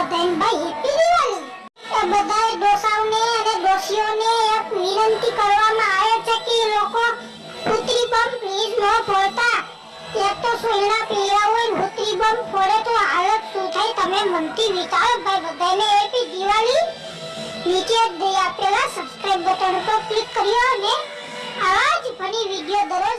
બધાને ભાઈ હેપી દિવાળી. એ બધાય ડોસાઓને અને ડોસીઓને એક વિનંતી કરવામાં આવે છે કે લોકો પુત્રી બમ પ્લીઝ ન ફોડતા. એક તો સોયડા પીળા હોય ને પુત્રી બમ ફોડે તો હાલત શું થાય તમે મનથી વિચારો ભાઈ બધાને હેપી દિવાળી. નીચે દે આપેલા સબસ્ક્રાઇબ બટન પર ક્લિક કર્યો અને આવા જ ફની વીડિયો દરરોજ